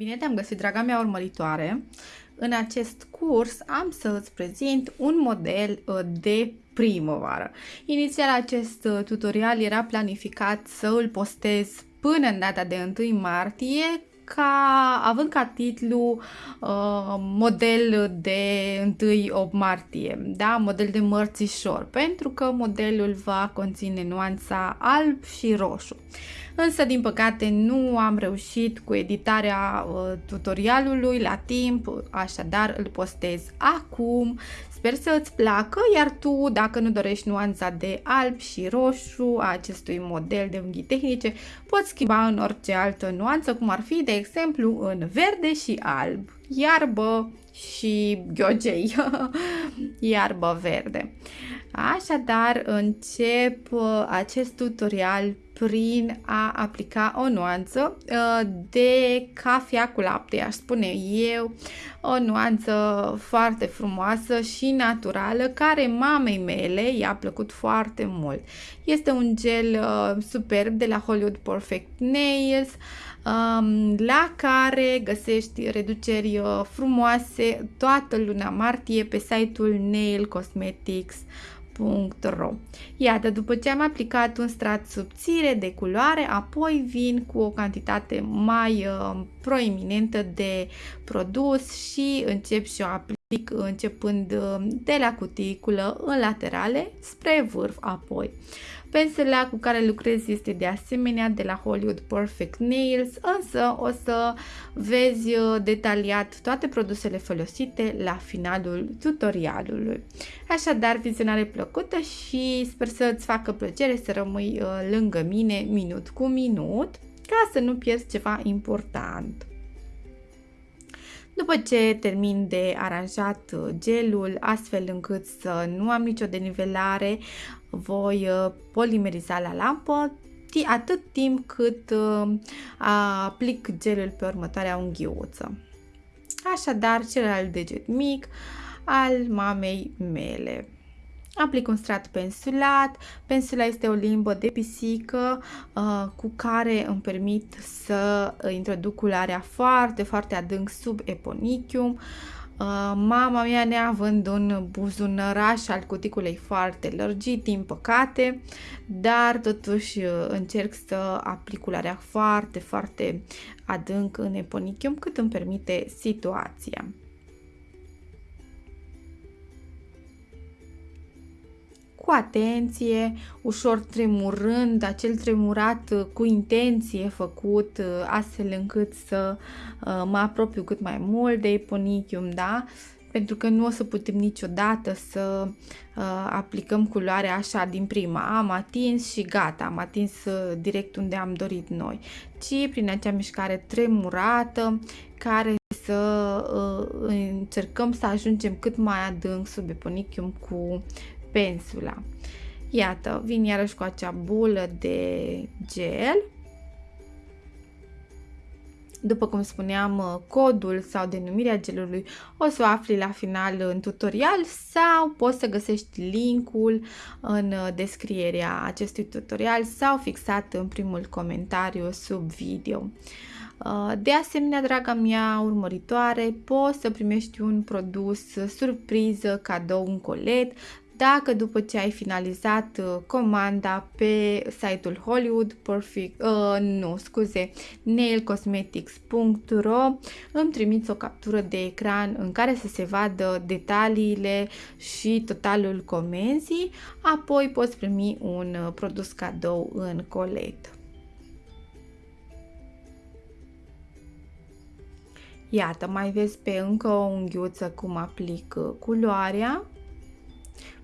Bine te-am găsit, draga mea urmăritoare! În acest curs am să îți prezint un model uh, de primăvară. Inițial acest uh, tutorial era planificat să îl postez până în data de 1 martie, ca, având ca titlu uh, model de 1 8 martie, da? model de mărțișor, pentru că modelul va conține nuanța alb și roșu. Însă, din păcate, nu am reușit cu editarea uh, tutorialului la timp, așadar îl postez acum. Sper să îți placă, iar tu, dacă nu dorești nuanța de alb și roșu a acestui model de unghii tehnice, poți schimba în orice altă nuanță, cum ar fi, de exemplu, în verde și alb, iarbă și ghiogei, iarbă verde. Așadar, încep uh, acest tutorial prin a aplica o nuanță uh, de cafea cu lapte, aș spune eu, o nuanță foarte frumoasă și naturală care mamei mele i-a plăcut foarte mult. Este un gel uh, superb de la Hollywood Perfect Nails um, la care găsești reduceri uh, frumoase toată luna martie pe site-ul Nail Cosmetics www.culoare.ro Iată, după ce am aplicat un strat subțire de culoare, apoi vin cu o cantitate mai uh, proeminentă de produs și încep și o aplic începând uh, de la cuticulă în laterale spre vârf apoi. Pensela cu care lucrez este de asemenea de la Hollywood Perfect Nails, însă o să vezi uh, detaliat toate produsele folosite la finalul tutorialului. Așadar, vizionare plăcută și sper să îți facă plăcere să rămâi uh, lângă mine minut cu minut ca să nu pierzi ceva important. După ce termin de aranjat uh, gelul astfel încât să nu am nicio denivelare, voi uh, polimeriza la lampă atât timp cât uh, aplic gelul pe următoarea unghiuță. Așadar, celălalt deget mic al mamei mele. Aplic un strat pensulat. Pensula este o limbă de pisică uh, cu care îmi permit să introduc culoarea foarte, foarte adânc sub eponichium. Uh, mama mea neavând un buzunăraș al cuticulei foarte lărgit, din păcate, dar totuși uh, încerc să aplic culoarea foarte, foarte adânc în eponichium cât îmi permite situația. Cu atenție, ușor tremurând, acel tremurat uh, cu intenție făcut uh, astfel încât să uh, mă apropiu cât mai mult de eponichium, da? pentru că nu o să putem niciodată să uh, aplicăm culoarea așa din prima. Am atins și gata, am atins uh, direct unde am dorit noi, ci prin acea mișcare tremurată care să uh, încercăm să ajungem cât mai adânc sub eponichium cu pensula. Iată, vin iarăși cu acea bulă de gel. După cum spuneam, codul sau denumirea gelului o să o afli la final în tutorial sau poți să găsești linkul în descrierea acestui tutorial sau fixat în primul comentariu sub video. De asemenea, draga mea urmăritoare, poți să primești un produs surpriză, cadou, un colet dacă după ce ai finalizat uh, comanda pe site-ul Hollywood Perfect, uh, nu, scuze, nailcosmetics.ro îmi trimiți o captură de ecran în care să se vadă detaliile și totalul comenzii, apoi poți primi un uh, produs cadou în colet. Iată, mai vezi pe încă o unghiuță cum aplic uh, culoarea.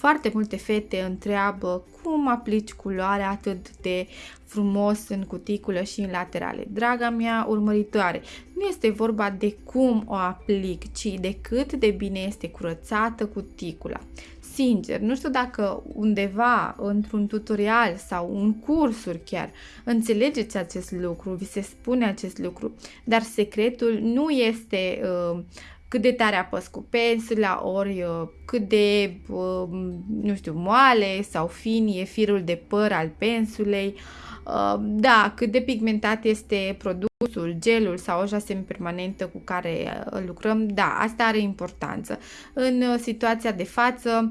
Foarte multe fete întreabă cum aplici culoarea atât de frumos în cuticulă și în laterale. Draga mea urmăritoare, nu este vorba de cum o aplic, ci de cât de bine este curățată cuticula. Sincer, nu știu dacă undeva, într-un tutorial sau în cursuri chiar, înțelegeți acest lucru, vi se spune acest lucru, dar secretul nu este uh, cât de tare apăs cu pensula, ori uh, cât de, uh, nu știu, moale sau fin e firul de păr al pensulei, Uh, da, cât de pigmentat este produsul, gelul sau oja semipermanentă cu care uh, lucrăm, da, asta are importanță. În uh, situația de față,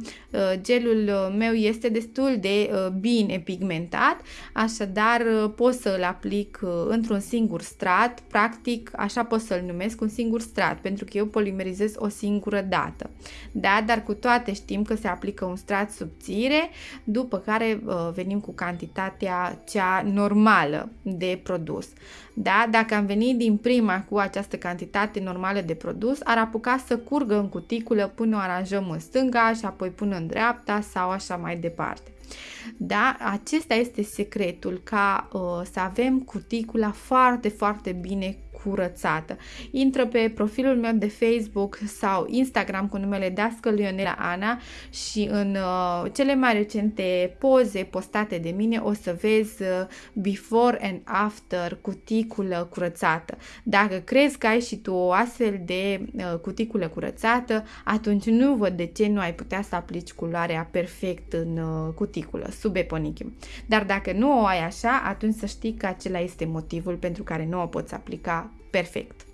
gelul meu este destul de bine pigmentat, așadar pot să îl aplic într-un singur strat, practic așa pot să-l numesc un singur strat, pentru că eu polimerizez o singură dată. Da, dar cu toate știm că se aplică un strat subțire, după care venim cu cantitatea cea normală de produs. Da? Dacă am venit din prima cu această cantitate normală de produs, ar apuca să curgă în cuticulă până o aranjăm în stânga și apoi până în dreapta sau așa mai departe. Da? Acesta este secretul, ca uh, să avem cuticula foarte, foarte bine curățată. Intră pe profilul meu de Facebook sau Instagram cu numele Dască Lionela Ana și în uh, cele mai recente poze postate de mine o să vezi uh, before and after cuticulă curățată. Dacă crezi că ai și tu o astfel de uh, cuticulă curățată, atunci nu văd de ce nu ai putea să aplici culoarea perfect în uh, cuticulă, sub eponichium. Dar dacă nu o ai așa, atunci să știi că acela este motivul pentru care nu o poți aplica perfect.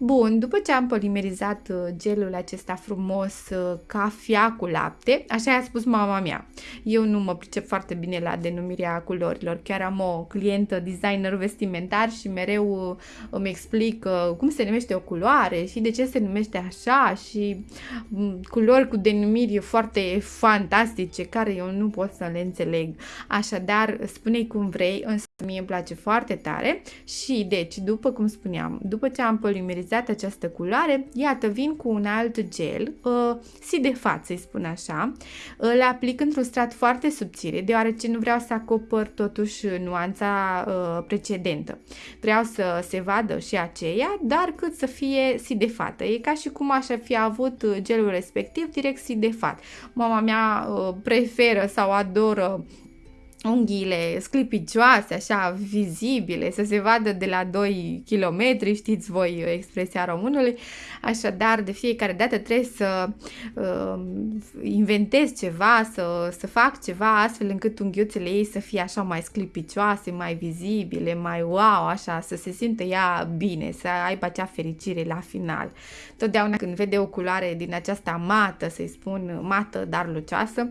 Bun, după ce am polimerizat uh, gelul acesta frumos uh, ca fia cu lapte, așa i-a spus mama mea. Eu nu mă pricep foarte bine la denumirea culorilor, chiar am o clientă designer vestimentar și mereu uh, îmi explic cum se numește o culoare și de ce se numește așa și mm, culori cu denumiri foarte fantastice care eu nu pot să le înțeleg. Așadar, spune cum vrei, însă mie îmi place foarte tare și deci, după cum spuneam, după ce am polimerizat utilizat această culoare, iată, vin cu un alt gel, uh, si de față, să spun așa, îl aplic într-un strat foarte subțire, deoarece nu vreau să acopăr totuși nuanța uh, precedentă. Vreau să se vadă și aceea, dar cât să fie si de fată. E ca și cum aș fi avut gelul respectiv direct si de fat. Mama mea uh, preferă sau adoră unghiile sclipicioase, așa, vizibile, să se vadă de la 2 km, știți voi expresia românului, așadar de fiecare dată trebuie să uh, inventez ceva, să, să fac ceva astfel încât unghiuțele ei să fie așa mai sclipicioase, mai vizibile, mai wow, așa, să se simtă ea bine, să aibă acea fericire la final. Totdeauna când vede o culoare din aceasta mată, să-i spun mată, dar lucioasă,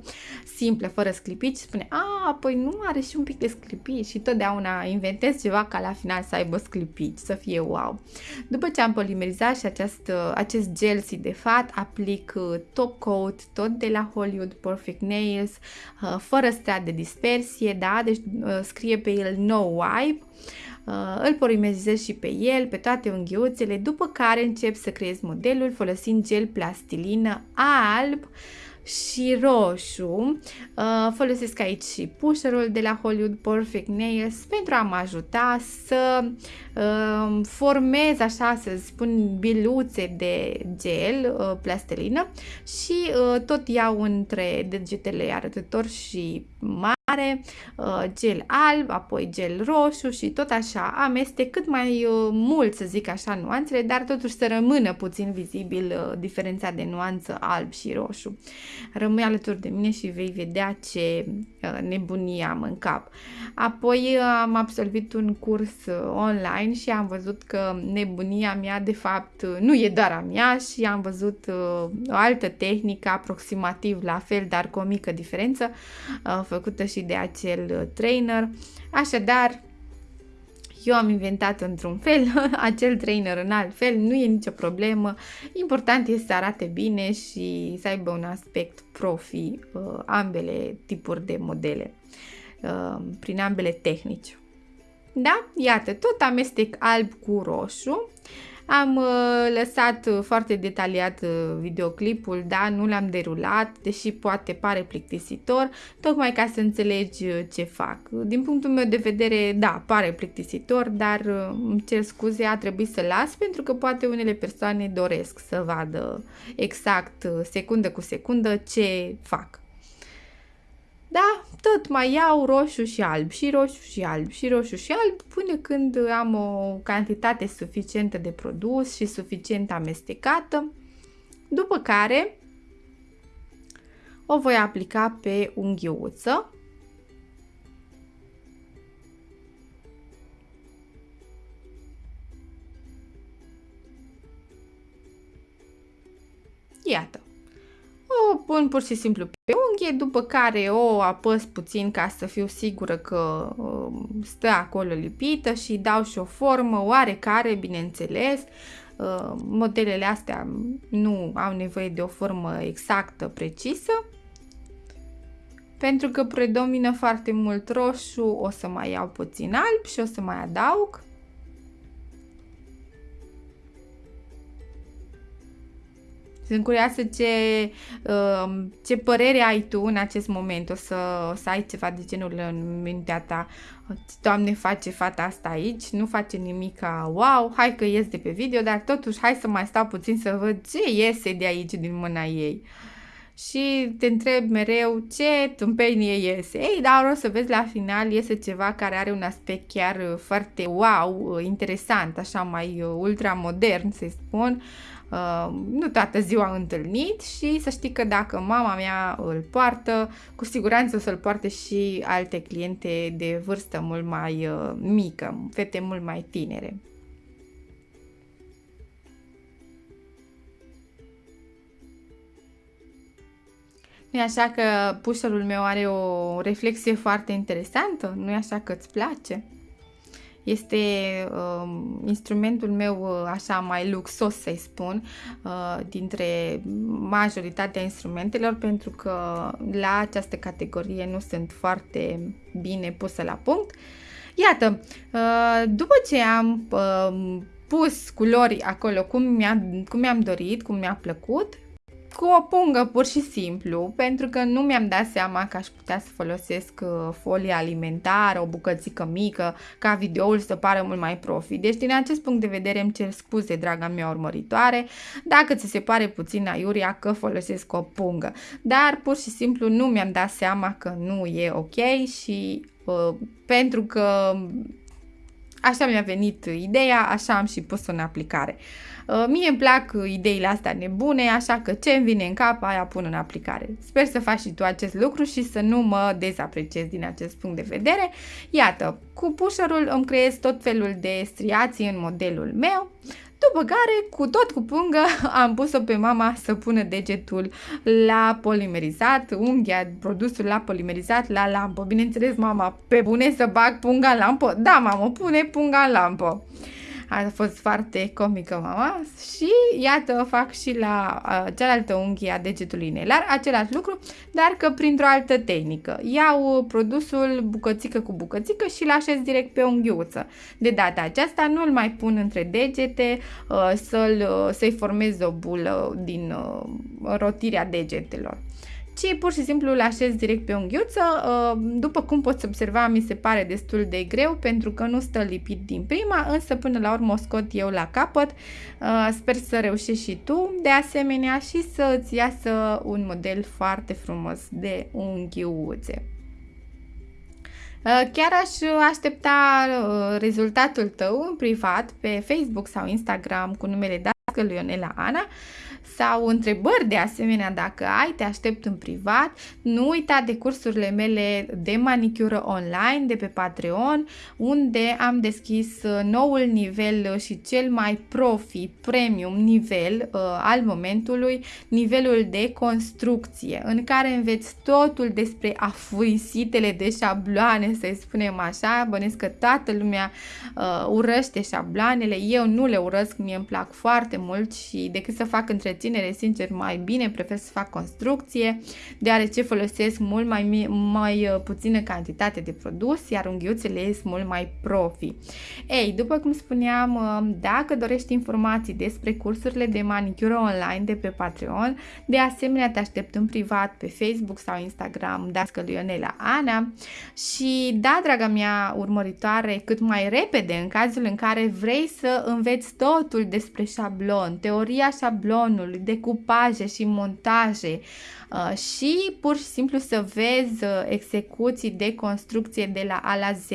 simplă, fără sclipici, spune, a, păi nu are și un pic de sclipici și totdeauna inventez ceva ca la final să aibă sclipici, să fie wow. După ce am polimerizat și acest, acest gel de fat, aplic uh, top coat tot de la Hollywood Perfect Nails, uh, fără strat de dispersie, da, deci uh, scrie pe el no wipe, Uh, îl polimerizez și pe el, pe toate unghiuțele, după care încep să creez modelul folosind gel plastilină alb și roșu. Uh, folosesc aici și pusherul de la Hollywood Perfect Nails pentru a mă ajuta să uh, formez, așa să spun, biluțe de gel, uh, plastilină și uh, tot iau între degetele arătător și mare are uh, gel alb, apoi gel roșu și tot așa amestec cât mai uh, mult, să zic așa, nuanțele, dar totuși să rămână puțin vizibil uh, diferența de nuanță alb și roșu. Rămâi alături de mine și vei vedea ce nebunie am în cap. Apoi am absolvit un curs online și am văzut că nebunia mea de fapt nu e doar a mea și am văzut o altă tehnică aproximativ la fel, dar cu o mică diferență, făcută și și de acel uh, trainer. Așadar, eu am inventat într-un fel, acel trainer în alt fel, nu e nicio problemă. Important este să arate bine și să aibă un aspect profi uh, ambele tipuri de modele, uh, prin ambele tehnici. Da? Iată, tot amestec alb cu roșu. Am uh, lăsat uh, foarte detaliat uh, videoclipul, da, nu l-am derulat, deși poate pare plictisitor, tocmai ca să înțelegi ce fac. Din punctul meu de vedere, da, pare plictisitor, dar îmi cer scuze, a trebuit să las pentru că poate unele persoane doresc să vadă exact, secundă cu secundă, ce fac. Da, tot mai iau roșu și alb și roșu și alb și roșu și alb până când am o cantitate suficientă de produs și suficient amestecată, după care o voi aplica pe unghiuță. Iată, o pun pur și simplu pe unghie, după care o apăs puțin ca să fiu sigură că uh, stă acolo lipită și dau și o formă oarecare, bineînțeles. Uh, modelele astea nu au nevoie de o formă exactă, precisă. Pentru că predomină foarte mult roșu, o să mai iau puțin alb și o să mai adaug. Sunt curioasă ce, um, ce părere ai tu în acest moment. O să, o să ai ceva de genul în mintea ta. Doamne, face fata asta aici, nu face nimic ca wow, hai că ies de pe video, dar totuși hai să mai stau puțin să văd ce iese de aici din mâna ei. Și te întreb mereu ce tâmpenie iese. Ei, dar o să vezi la final iese ceva care are un aspect chiar foarte wow, interesant, așa mai ultra modern, să spun Uh, nu toată ziua întâlnit și să știi că dacă mama mea îl poartă, cu siguranță o să-l poarte și alte cliente de vârstă mult mai uh, mică, fete mult mai tinere. nu așa că pușărul meu are o reflexie foarte interesantă? nu e așa că îți place? Este uh, instrumentul meu uh, așa mai luxos, să-i spun, uh, dintre majoritatea instrumentelor, pentru că la această categorie nu sunt foarte bine pusă la punct. Iată, uh, după ce am uh, pus culori acolo cum, mi-a, cum mi-am dorit, cum mi-a plăcut, cu o pungă pur și simplu, pentru că nu mi-am dat seama că aș putea să folosesc uh, folie alimentară, o bucățică mică, ca videoul să pară mult mai profi. Deci din acest punct de vedere îmi cer scuze, draga mea urmăritoare, dacă ți se pare puțin aiuria că folosesc o pungă. Dar pur și simplu nu mi-am dat seama că nu e ok și uh, pentru că așa mi-a venit ideea, așa am și pus-o în aplicare. Uh, mie îmi plac ideile astea nebune, așa că ce îmi vine în cap, aia pun în aplicare. Sper să faci și tu acest lucru și să nu mă dezapreciezi din acest punct de vedere. Iată, cu pusherul îmi creez tot felul de striații în modelul meu, după care, cu tot cu pungă, am pus-o pe mama să pună degetul la polimerizat, unghia, produsul la polimerizat la lampă. Bineînțeles, mama, pe bune să bag punga în lampă? Da, mamă, pune punga în lampă a fost foarte comică mama și iată fac și la uh, cealaltă unghie a degetului inelar același lucru, dar că printr-o altă tehnică. Iau produsul bucățică cu bucățică și îl așez direct pe unghiuță. De data aceasta nu îl mai pun între degete uh, să-l, uh, să-i formez o bulă din uh, rotirea degetelor ci pur și simplu îl așez direct pe unghiuță. Uh, după cum poți observa, mi se pare destul de greu pentru că nu stă lipit din prima, însă până la urmă o scot eu la capăt. Uh, sper să reușești și tu de asemenea și să îți iasă un model foarte frumos de unghiuțe. Uh, chiar aș aștepta rezultatul tău în privat pe Facebook sau Instagram cu numele Dască Ionela Ana sau întrebări de asemenea dacă ai, te aștept în privat. Nu uita de cursurile mele de manicură online de pe Patreon, unde am deschis uh, noul nivel și cel mai profi, premium nivel uh, al momentului, nivelul de construcție, în care înveți totul despre afurisitele de șabloane, să spunem așa. Bănesc că toată lumea uh, urăște șabloanele, eu nu le urăsc, mie îmi plac foarte mult și decât să fac întreținere întreținere, sincer, mai bine prefer să fac construcție, deoarece folosesc mult mai, mai uh, puțină cantitate de produs, iar unghiuțele sunt mult mai profi. Ei, după cum spuneam, uh, dacă dorești informații despre cursurile de manicură online de pe Patreon, de asemenea te aștept în privat pe Facebook sau Instagram, Dască Ionela Ana și da, draga mea urmăritoare, cât mai repede în cazul în care vrei să înveți totul despre șablon, teoria șablonului, decupaje și montaje uh, și pur și simplu să vezi uh, execuții de construcție de la A la Z,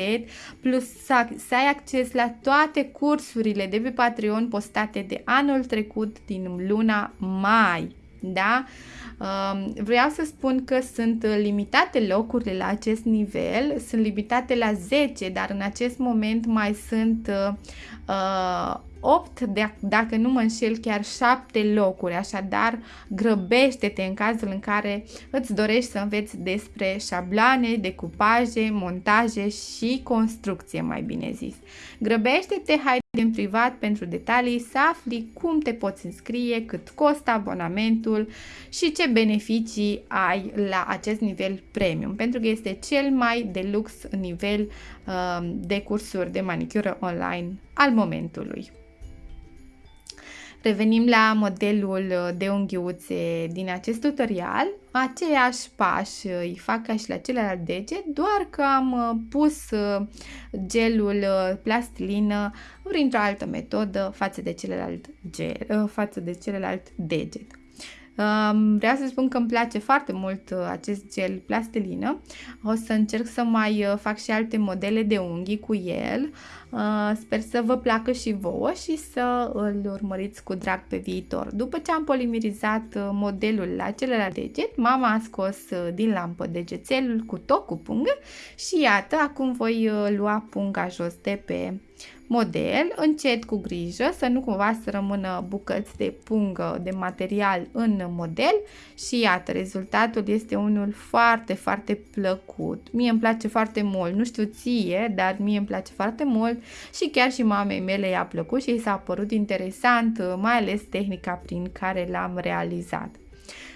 plus să, să ai acces la toate cursurile de pe Patreon postate de anul trecut din luna mai. Da? Um, vreau să spun că sunt limitate locurile la acest nivel, sunt limitate la 10, dar în acest moment mai sunt uh, 8, de, dacă nu mă înșel, chiar 7 locuri, așadar grăbește-te în cazul în care îți dorești să înveți despre șabloane, decupaje, montaje și construcție, mai bine zis. Grăbește-te, hai în privat pentru detalii să afli cum te poți înscrie, cât costă abonamentul și ce beneficii ai la acest nivel premium, pentru că este cel mai de lux nivel uh, de cursuri de manicură online al momentului. Revenim la modelul de unghiuțe din acest tutorial. Aceiași pași îi fac ca și la celălalt deget, doar că am uh, pus uh, gelul uh, plastilină printr-o altă metodă față de celălalt, gel, față de celălalt deget. Vreau să spun că îmi place foarte mult uh, acest gel plastilină. O să încerc să mai uh, fac și alte modele de unghii cu el. Uh, sper să vă placă și vouă și să îl urmăriți cu drag pe viitor. După ce am polimerizat modelul la celălalt deget, mama a scos din lampă degețelul cu tot cu pungă și iată, acum voi lua punga jos de pe model, încet cu grijă să nu cumva să rămână bucăți de pungă de material în model și iată, rezultatul este unul foarte, foarte plăcut. Mie îmi place foarte mult, nu știu ție, dar mie îmi place foarte mult și chiar și mamei mele i-a plăcut și i s-a părut interesant, mai ales tehnica prin care l-am realizat.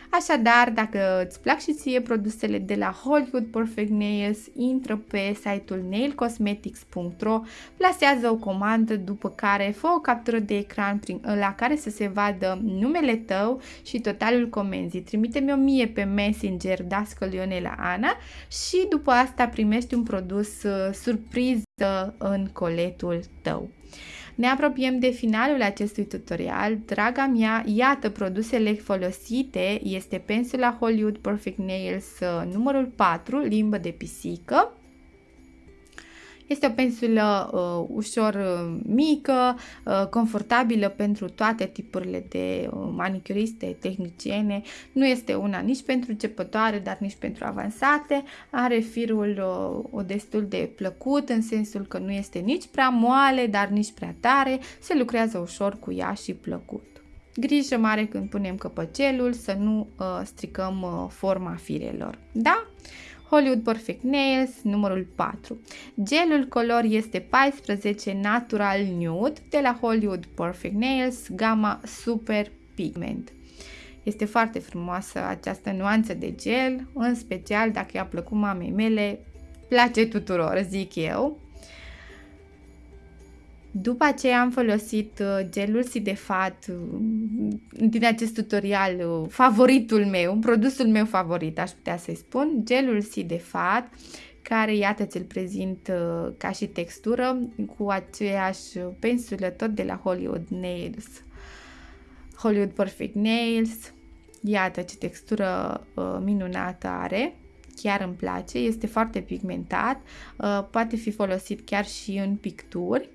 Așadar, dacă îți plac și ție produsele de la Hollywood Perfect Nails, intră pe site-ul nailcosmetics.ro, plasează o comandă, după care fă o captură de ecran prin, la care să se vadă numele tău și totalul comenzii. Trimite-mi o mie pe Messenger Dascăl Ionela Ana și după asta primești un produs uh, surpriză în coletul tău. Ne apropiem de finalul acestui tutorial. Draga mea, iată produsele folosite. Este pensula Hollywood Perfect Nails uh, numărul 4, limbă de pisică. Este o pensulă uh, ușor uh, mică, uh, confortabilă pentru toate tipurile de uh, manicuriste, tehniciene. Nu este una nici pentru începătoare, dar nici pentru avansate. Are firul uh, destul de plăcut, în sensul că nu este nici prea moale, dar nici prea tare. Se lucrează ușor cu ea și plăcut. Grijă mare când punem căpăcelul să nu uh, stricăm uh, forma firelor. Da? Hollywood Perfect Nails, numărul 4. Gelul color este 14 Natural Nude de la Hollywood Perfect Nails, gama Super Pigment. Este foarte frumoasă această nuanță de gel, în special dacă i-a plăcut mamei mele, place tuturor, zic eu. După aceea am folosit uh, gelul Sidefat uh, din acest tutorial, uh, favoritul meu, produsul meu favorit, aș putea să-i spun, gelul Sidefat, care, iată, ți-l prezint ca și textură, cu aceeași pensulă tot de la Hollywood Nails, Hollywood Perfect Nails, iată ce textură minunată are. Chiar îmi place, este foarte pigmentat, poate fi folosit chiar și în picturi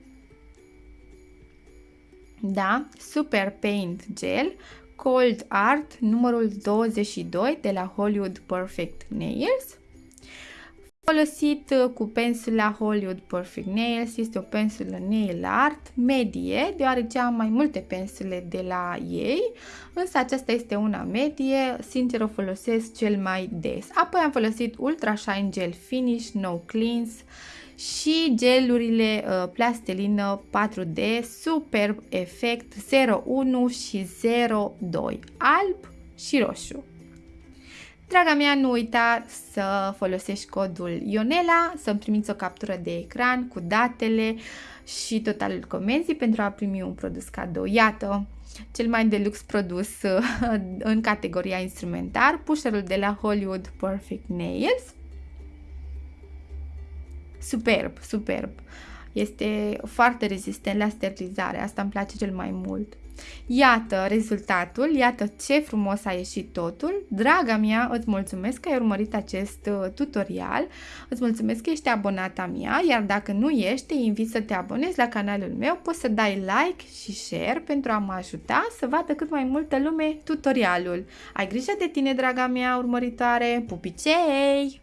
da? Super Paint Gel Cold Art numărul 22 de la Hollywood Perfect Nails folosit uh, cu pensula Hollywood Perfect Nails, este o pensulă nail art medie, deoarece am mai multe pensule de la ei, însă aceasta este una medie, sincer o folosesc cel mai des. Apoi am folosit Ultra Shine Gel Finish No Cleanse și gelurile uh, plastelină 4D Superb Effect 01 și 02 alb și roșu. Draga mea, nu uita să folosești codul Ionela, să-mi primiți o captură de ecran cu datele și totalul comenzii pentru a primi un produs cadou. Iată, cel mai deluxe produs în categoria instrumentar, pusherul de la Hollywood Perfect Nails. Superb, superb. Este foarte rezistent la sterilizare, asta îmi place cel mai mult. Iată rezultatul, iată ce frumos a ieșit totul. Draga mea, îți mulțumesc că ai urmărit acest uh, tutorial, îți mulțumesc că ești abonata mea, iar dacă nu ești, te invit să te abonezi la canalul meu, poți să dai like și share pentru a mă ajuta să vadă cât mai multă lume tutorialul. Ai grijă de tine, draga mea urmăritoare, pupicei!